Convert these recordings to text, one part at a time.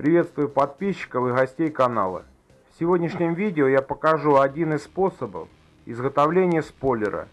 Приветствую подписчиков и гостей канала. В сегодняшнем видео я покажу один из способов изготовления спойлера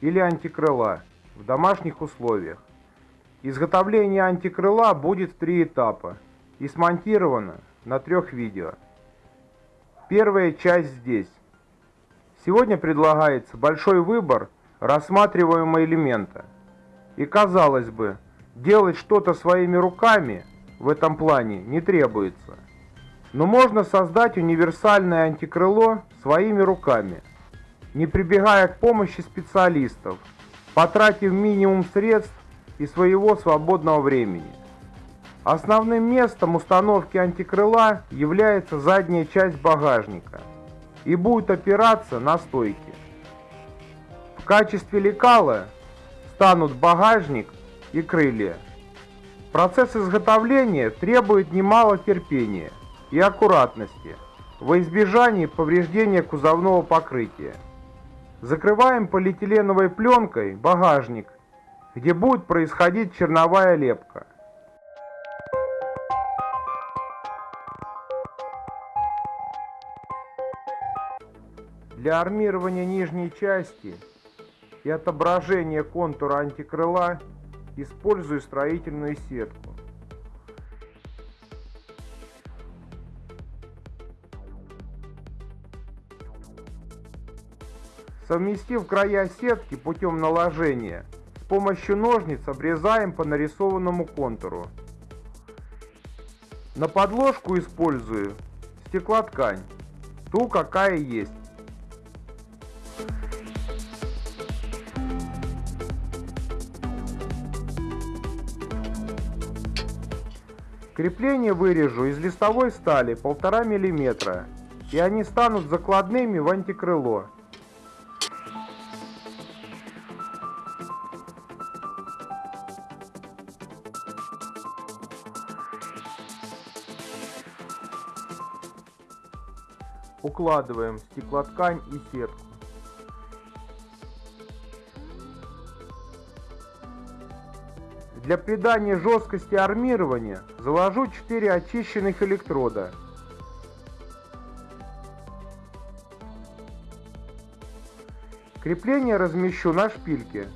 или антикрыла в домашних условиях. Изготовление антикрыла будет в три этапа и смонтировано на трех видео. Первая часть здесь. Сегодня предлагается большой выбор рассматриваемого элемента. И казалось бы, делать что-то своими руками в этом плане не требуется. Но можно создать универсальное антикрыло своими руками, не прибегая к помощи специалистов, потратив минимум средств и своего свободного времени. Основным местом установки антикрыла является задняя часть багажника и будет опираться на стойки. В качестве лекала станут багажник и крылья. Процесс изготовления требует немало терпения и аккуратности во избежание повреждения кузовного покрытия. Закрываем полиэтиленовой пленкой багажник, где будет происходить черновая лепка. Для армирования нижней части и отображения контура антикрыла использую строительную сетку. Совместив края сетки путем наложения, с помощью ножниц обрезаем по нарисованному контуру. На подложку использую стеклоткань, ту какая есть. Крепление вырежу из листовой стали 1,5 мм, и они станут закладными в антикрыло. Укладываем стеклоткань и сетку. Для придания жесткости армирования заложу 4 очищенных электрода. Крепление размещу на шпильке.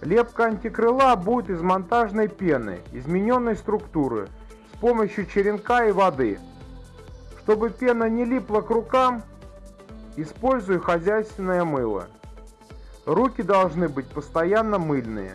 Лепка антикрыла будет из монтажной пены, измененной структуры, с помощью черенка и воды. Чтобы пена не липла к рукам, использую хозяйственное мыло. Руки должны быть постоянно мыльные.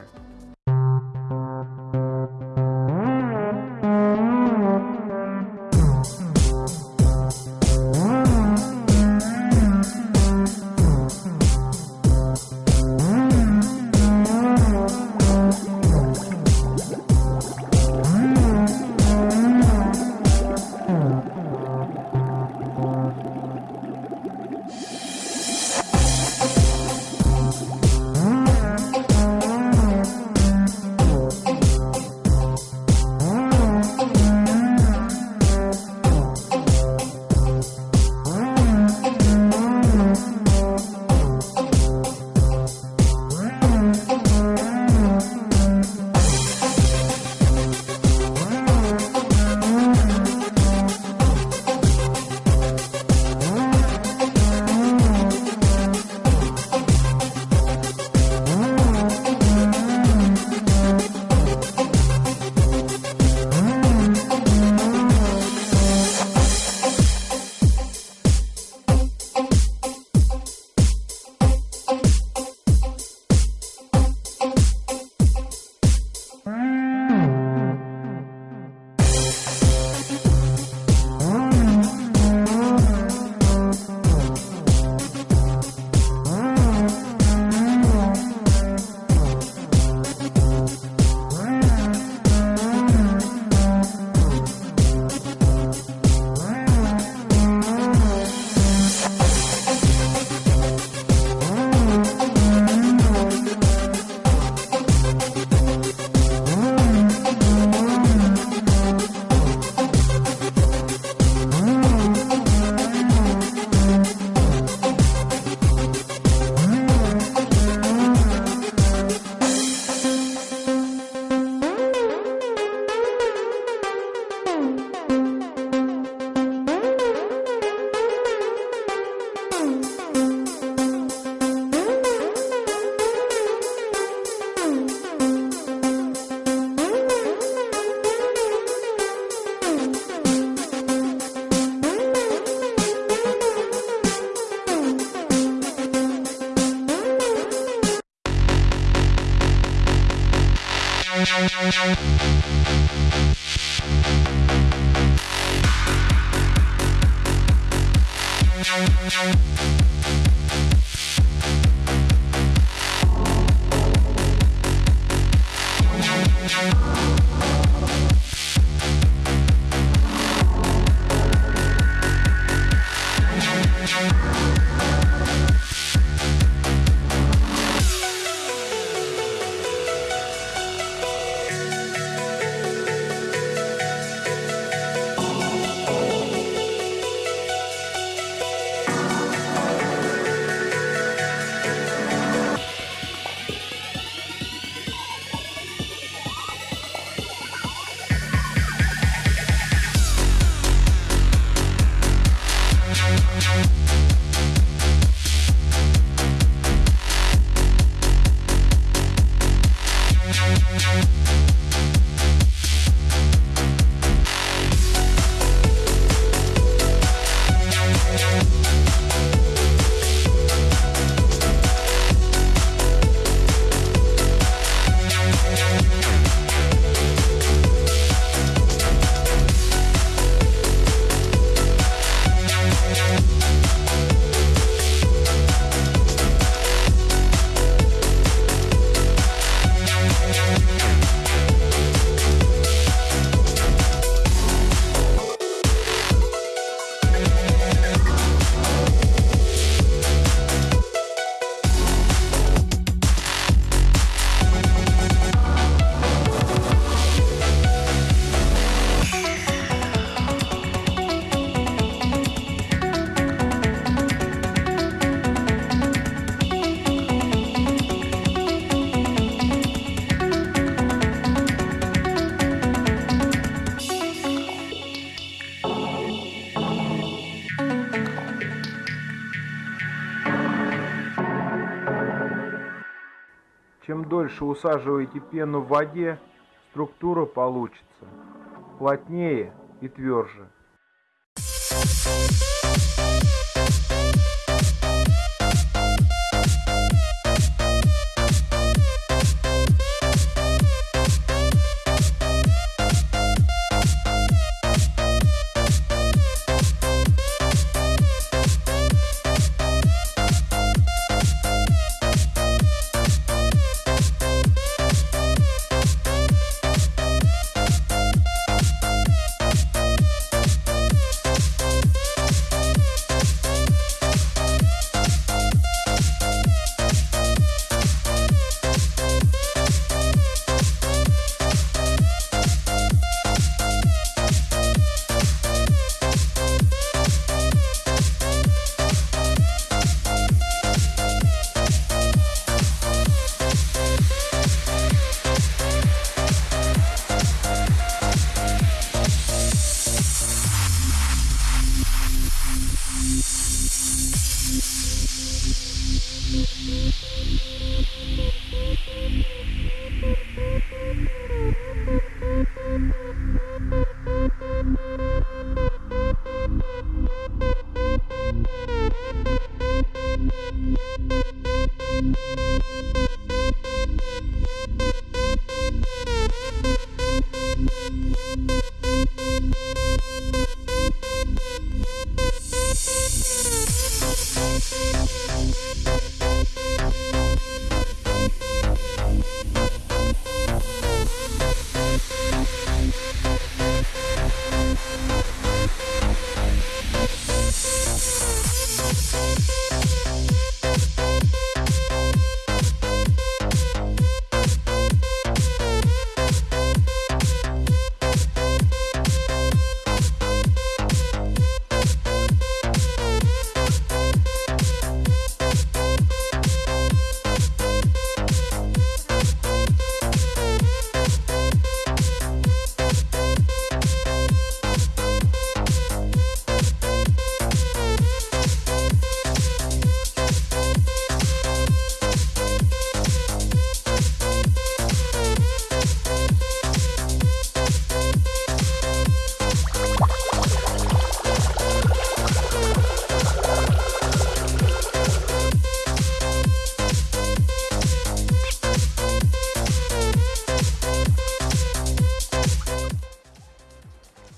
Чем дольше усаживаете пену в воде, структура получится плотнее и тверже.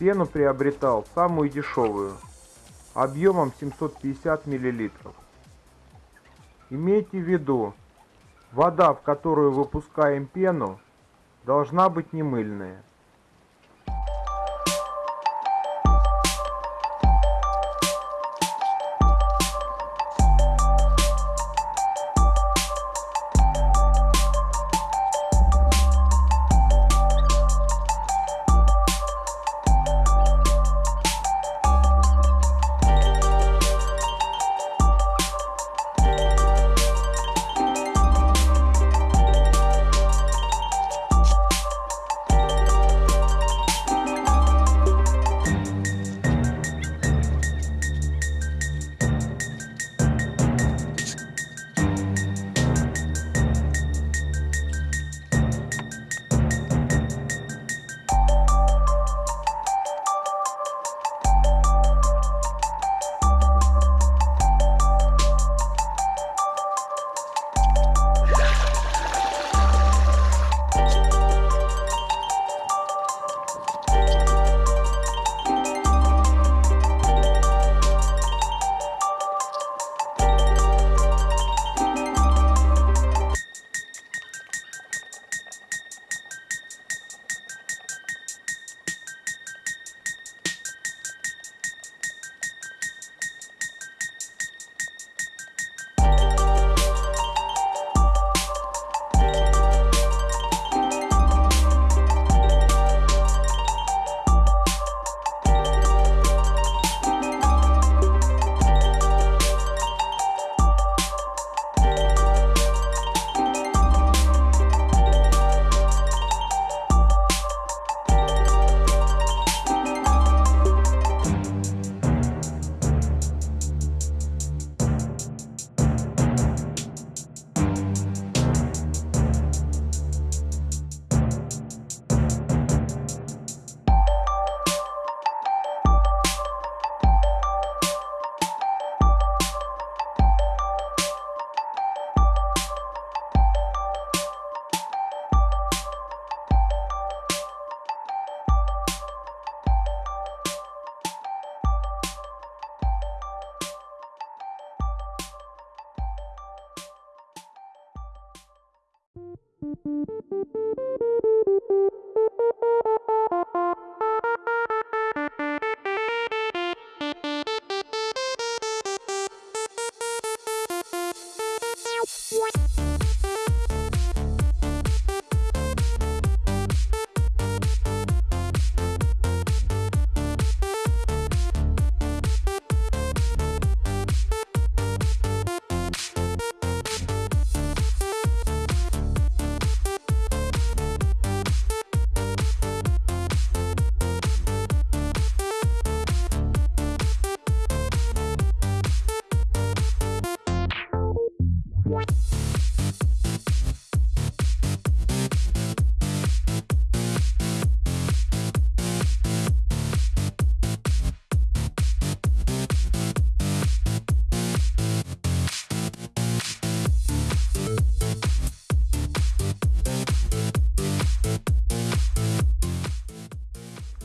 Пену приобретал самую дешевую, объемом 750 мл. Имейте в виду, вода, в которую выпускаем пену, должна быть не мыльная.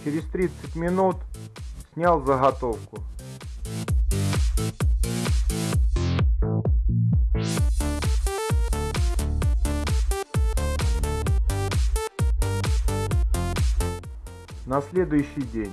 Через 30 минут снял заготовку. На следующий день.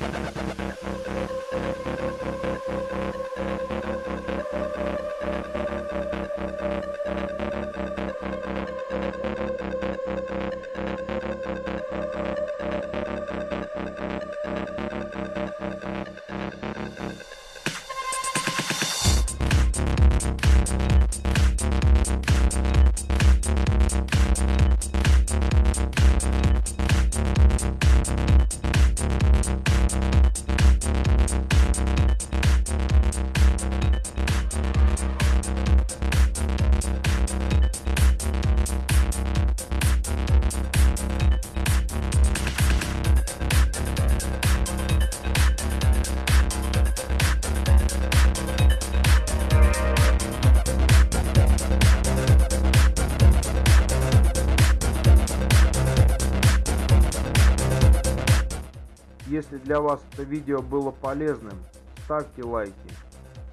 для вас это видео было полезным, ставьте лайки,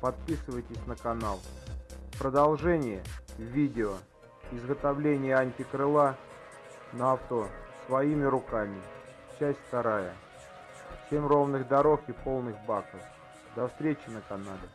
подписывайтесь на канал. Продолжение видео изготовление антикрыла на авто своими руками. Часть вторая. Всем ровных дорог и полных баков. До встречи на канале.